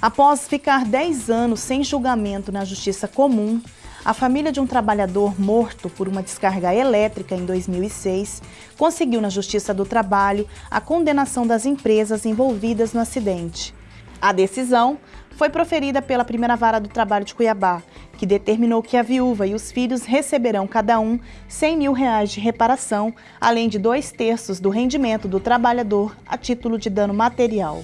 Após ficar 10 anos sem julgamento na Justiça Comum, a família de um trabalhador morto por uma descarga elétrica em 2006 conseguiu na Justiça do Trabalho a condenação das empresas envolvidas no acidente. A decisão foi proferida pela primeira vara do trabalho de Cuiabá, que determinou que a viúva e os filhos receberão cada um 100 mil reais de reparação, além de dois terços do rendimento do trabalhador a título de dano material.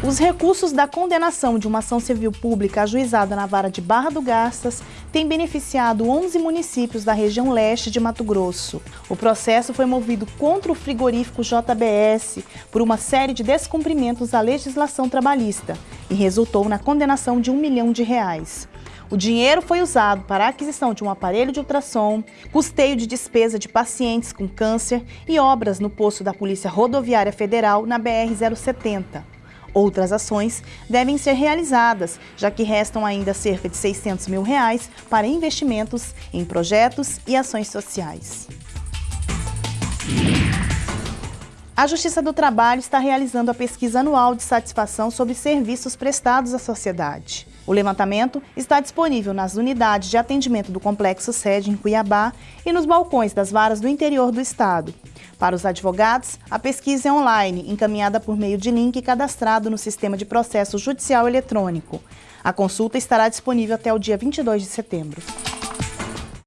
Os recursos da condenação de uma ação civil pública ajuizada na vara de Barra do Garças têm beneficiado 11 municípios da região leste de Mato Grosso. O processo foi movido contra o frigorífico JBS por uma série de descumprimentos à legislação trabalhista e resultou na condenação de um milhão de reais. O dinheiro foi usado para a aquisição de um aparelho de ultrassom, custeio de despesa de pacientes com câncer e obras no posto da Polícia Rodoviária Federal na BR-070. Outras ações devem ser realizadas, já que restam ainda cerca de 600 mil reais para investimentos em projetos e ações sociais. A Justiça do Trabalho está realizando a pesquisa anual de satisfação sobre serviços prestados à sociedade. O levantamento está disponível nas unidades de atendimento do Complexo Sede em Cuiabá e nos balcões das varas do interior do estado. Para os advogados, a pesquisa é online, encaminhada por meio de link cadastrado no Sistema de Processo Judicial Eletrônico. A consulta estará disponível até o dia 22 de setembro.